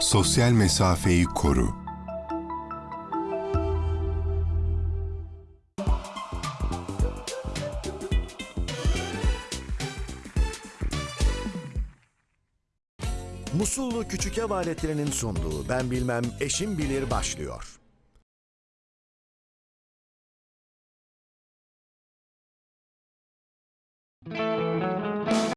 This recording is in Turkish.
Sosyal mesafeyi koru. Musullu Küçük Ev Aletlerinin sunduğu Ben Bilmem Eşim Bilir başlıyor.